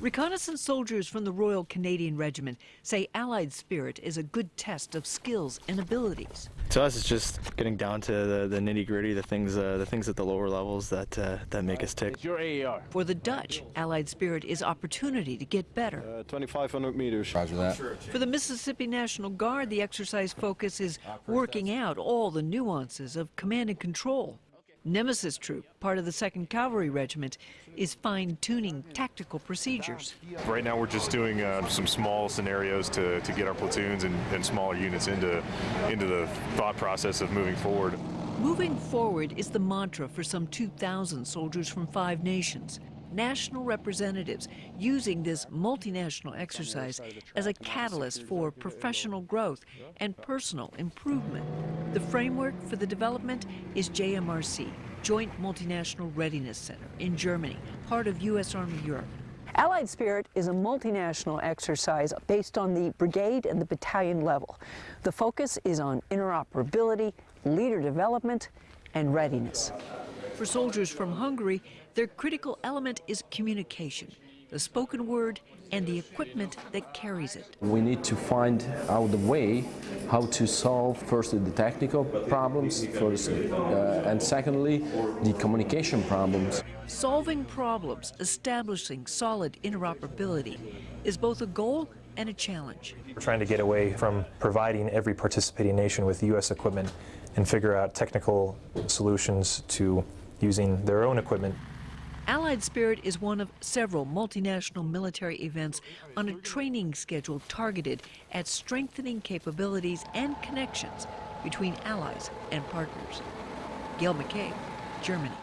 Reconnaissance soldiers from the Royal Canadian Regiment say Allied Spirit is a good test of skills and abilities. To us, it's just getting down to the, the nitty gritty, the things, uh, the things at the lower levels that uh, that make us tick. It's your AAR. For the Dutch, Allied Spirit is opportunity to get better. Uh, 2,500 meters. Roger that. For the Mississippi National Guard, the exercise focus is working out all the nuances of command and control. Nemesis Troop, part of the 2nd Cavalry Regiment, is fine-tuning tactical procedures. Right now we're just doing uh, some small scenarios to, to get our platoons and, and smaller units into, into the thought process of moving forward. Moving forward is the mantra for some 2,000 soldiers from five nations. National representatives using this multinational exercise as a catalyst for professional growth and personal improvement. The framework for the development is JMRC, Joint Multinational Readiness Center in Germany, part of U.S. Army Europe. Allied Spirit is a multinational exercise based on the brigade and the battalion level. The focus is on interoperability, leader development, and readiness. For soldiers from Hungary, their critical element is communication, the spoken word and the equipment that carries it. We need to find out the way how to solve firstly the technical problems first, uh, and secondly the communication problems. Solving problems, establishing solid interoperability is both a goal and a challenge. We're trying to get away from providing every participating nation with U.S. equipment and figure out technical solutions to using their own equipment. Allied Spirit is one of several multinational military events on a training schedule targeted at strengthening capabilities and connections between allies and partners. Gail McCabe, Germany.